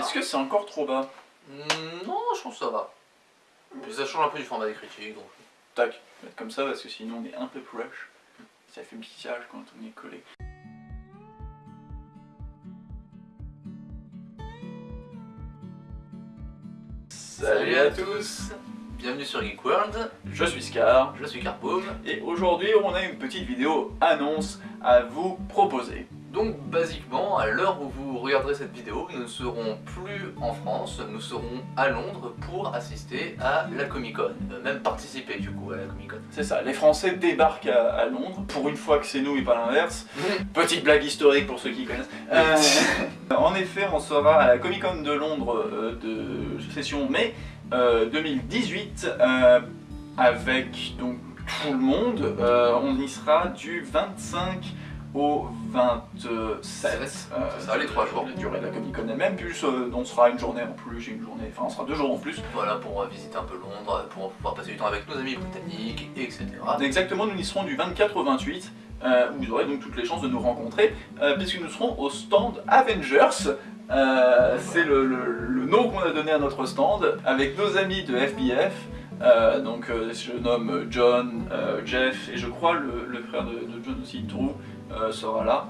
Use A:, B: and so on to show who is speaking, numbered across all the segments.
A: Est-ce que c'est encore trop bas
B: Hmm, Non, je pense que ça va. Mais ça change un peu du format des critiques, donc...
A: Tac, mettre comme ça parce que sinon on est un peu proche. Ça fait pitiage quand on est collé.
B: Salut à tous Bienvenue sur Geek World,
A: Je suis Scar
B: je suis Carpoom.
A: et aujourd'hui on a une petite vidéo annonce à vous proposer.
B: Donc basiquement, à l'heure où vous regarderez cette vidéo, nous ne serons plus en France, nous serons à Londres pour assister à la Comic Con, Euh, même participer du coup à la Comic Con.
A: C'est ça, les Français débarquent à, à Londres, pour une fois que c'est nous et pas l'inverse. Petite blague historique pour ceux qui connaissent. Euh, en effet, on sera à la Comic Con de Londres euh, de session mai euh, 2018 euh, avec donc tout le monde. On y sera du 25 au 27.
B: C'est ça, les trois jours.
A: La durée de la Comic Con elle-même, plus euh, on sera une journée en plus, une journée, enfin on sera deux jours en plus.
B: Voilà, pour euh, visiter un peu Londres, pour pouvoir passer du temps avec nos amis britanniques, etc.
A: Exactement, nous y serons du 24 au 28, euh, où vous aurez donc toutes les chances de nous rencontrer, euh, puisque nous serons au stand Avengers. Euh, C'est le, le- le nom qu'on a donné à notre stand, avec nos amis de FBF. Euh, donc euh, je nomme John, euh, Jeff et je crois le, le frère de, de John aussi, Drew, euh, sera là.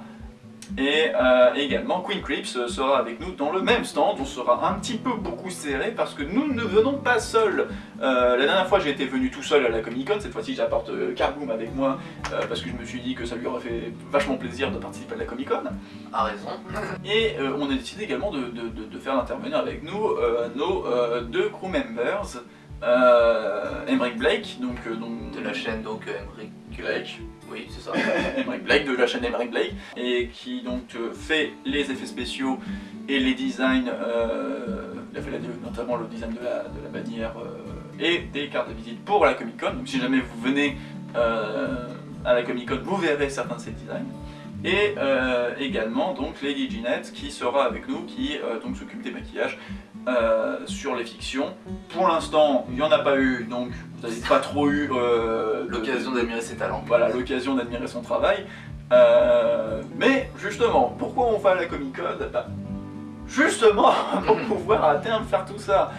A: Et euh, également Queen Creeps euh, sera avec nous dans le même stand, on sera un petit peu beaucoup serré parce que nous ne venons pas seuls. Euh, la dernière fois j'ai été venu tout seul à la Comic Con, cette fois-ci j'apporte euh, Carboom avec moi euh, parce que je me suis dit que ça lui aurait fait vachement plaisir de participer à la Comic Con.
B: A raison.
A: Et euh, on a décidé également de, de- de- de faire intervenir avec nous euh, nos euh, deux crew members, euh, Emmerich Blake, donc, euh, donc
B: De la chaîne donc euh, Emmerich
A: Blake,
B: Oui, c'est ça.
A: Emmerich Blake de la chaîne Emmerich Blake, et qui donc euh, fait les effets spéciaux et les designs, euh, il a fait la- notamment le design de la, de la bannière et des cartes de visite pour la Comic Con. Donc si jamais vous venez à la Comic Con, vous verrez certains de ces designs. Et euh, également donc Lady Ginette qui sera avec nous, qui euh, donc s'occupe des maquillages euh, sur les fictions. Pour l'instant, il n'y en a pas eu, donc vous n'avez pas trop eu euh,
B: L'occasion d'admirer ses talents.
A: voilà, l'occasion d'admirer son travail. Euh, mais justement, pourquoi on va à la Comic Con? Bah, Justement, pour pouvoir à terme faire tout ça.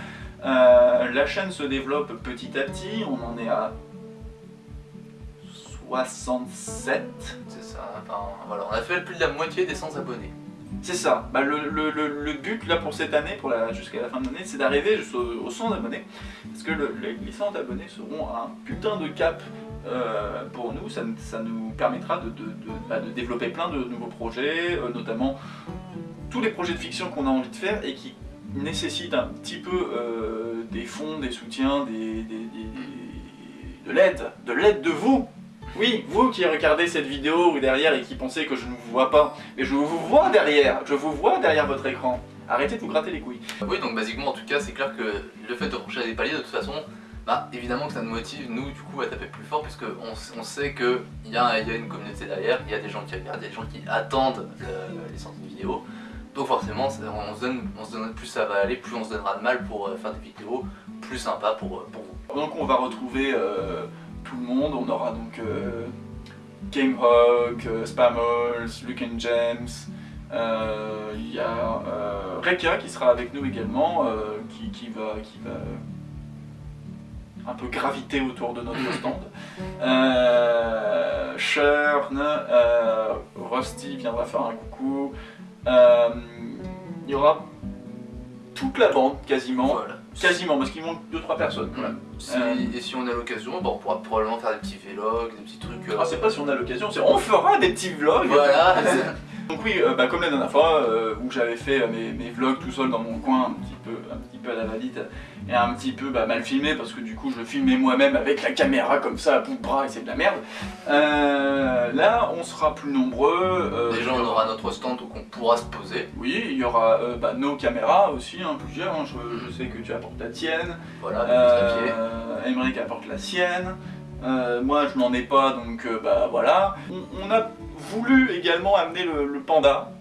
A: La chaîne se développe petit à petit, on en est à 67.
B: C'est ça. Enfin, voilà, on a fait plus de la moitié des 100 abonnés.
A: C'est ça. Bah, le, but là pour cette année, pour jusqu'à la fin de l'année, c'est d'arriver jusqu'aux aux 100 abonnés. Parce que le- les, les 100 abonnés seront un putain de cap euh, pour nous. Ça, ça nous permettra de, bah, développer plein de nouveaux projets, euh, notamment tous les projets de fiction qu'on a envie de faire et qui nécessitent un petit peu euh, des fonds, des soutiens, des- de l'aide, de l'aide de vous. Oui, vous qui regardez cette vidéo derrière et qui pensez que je ne vous vois pas, mais je vous vois derrière, je vous vois derrière votre écran. Arrêtez de vous gratter les couilles.
B: Oui, donc basiquement, en tout cas, c'est clair que le fait de franchir des paliers, de toute façon, bah évidemment que ça nous motive, nous, du coup, à taper plus fort, puisque on, sait qu'il y a, y a une communauté derrière, il y a des gens qui regardent, il y a des gens qui attendent le- les sorties de vidéos. Donc forcément, on se, donne, on se donne, plus ça va aller, plus on se donnera de mal pour euh, faire des vidéos plus sympas pour, euh, pour vous.
A: Donc on va retrouver euh, tout le monde, on aura donc euh, Gamehawk, euh, Spammers, Luke and James, euh, il y a euh, Reka qui sera avec nous également, euh, qui, qui va, qui va un peu graviter autour de notre stand. Shern, Rusty viendra faire un coucou. Il y aura toute la bande quasiment.
B: Voilà.
A: Quasiment, parce qu'il manque 2-3 personnes quand même.
B: Si-
A: Euh.
B: Et si on a l'occasion, bon, on pourra probablement faire des petits vlogs, des petits trucs. euh,
A: Ah, c'est pas si on a l'occasion, c'est on fera des petits vlogs.
B: Voilà.
A: Donc oui, euh, bah, comme la dernière fois euh, où j'avais fait euh, mes, mes vlogs tout seul dans mon coin, un petit peu, un petit peu à la valide et un petit peu bah, mal filmé parce que du coup je filmais moi-même avec la caméra comme ça à bout de bras et c'est de la merde. Euh, là, on sera plus nombreux.
B: Déjà, on aura notre stand où on pourra se poser.
A: Oui, il y aura bah, nos caméras aussi, hein, plusieurs. hein. Je, je sais que tu apportes la tienne.
B: Voilà,
A: Emmerich apporte la sienne. Euh, moi, je n'en ai pas, donc euh, bah voilà. On, on a voulu également amener le, le panda,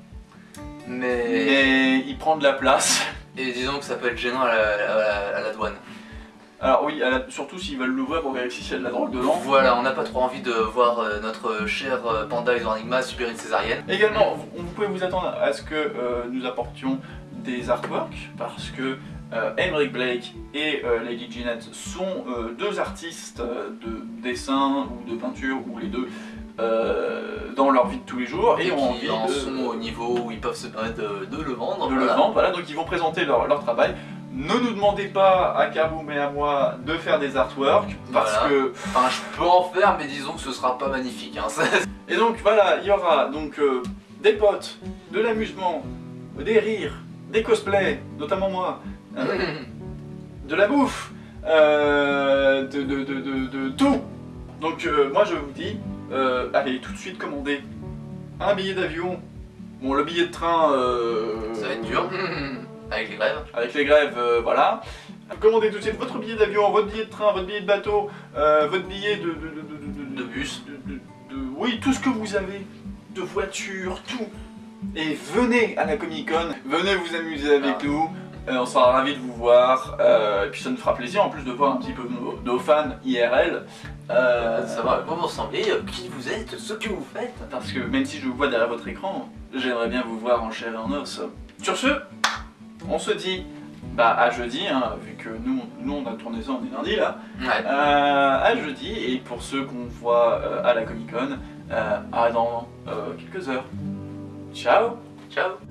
B: Mais...
A: mais il prend de la place.
B: Et disons que ça peut être gênant à la, à la- à la douane.
A: Alors oui, à la- surtout s'ils veulent l'ouvrir pour vérifier s'il y a de la drogue dedans.
B: Voilà, on n'a pas trop envie de voir euh, notre cher euh, panda Enigma subir une césarienne.
A: Également, vous, vous pouvez vous attendre à ce que euh, nous apportions des artworks parce que euh, Emmerich Blake et euh, Lady Jeanette sont deux artistes de dessin ou de peinture ou les deux euh, dans leur vie de tous les jours et,
B: Et
A: ont
B: qui
A: envie
B: en
A: de,
B: sont au niveau où ils peuvent se permettre de, de le vendre.
A: de le
B: voilà.
A: vendre. Voilà, donc ils vont présenter leur, leur travail. Ne nous demandez pas à Kaboom et à moi de faire des artworks parce
B: Voilà.
A: que
B: Enfin, je peux en faire, mais disons que ce sera pas magnifique. Hein.
A: Et donc voilà, il y aura donc euh, des potes, de l'amusement, des rires, des cosplays, notamment moi, euh, de la bouffe, euh, de, de, de, de- de tout. Donc euh, moi je vous dis, euh, allez tout de suite commander un billet d'avion. Bon le billet de train, euh,
B: Ça va être dur. Avec les grèves.
A: avec les grèves, voilà. Commandez tout de suite votre billet d'avion, votre billet de train, votre billet de bateau, votre billet de, de, de, de-
B: bus.
A: de- de- de- oui, tout ce que vous avez, de voiture, tout. Et venez à la Comic Con, venez vous amuser avec
B: Ah.
A: nous. Euh, on sera ravis de vous voir. euh, et puis ça nous fera plaisir en plus de voir un petit peu nos, nos fans IRL. euh,
B: savoir à quoi vous ressemblez, euh, qui vous êtes, ce que vous faites.
A: parce que même si je vous vois derrière votre écran, j'aimerais bien vous voir en chair et en os. Sur ce, on se dit bah, à jeudi, hein, vu que nous, nous on a tourné ça, on est lundi là.
B: Ouais.
A: Euh, à jeudi, et pour ceux qu'on voit euh, à la Comic Con, à dans quelques heures. Ciao
B: Ciao.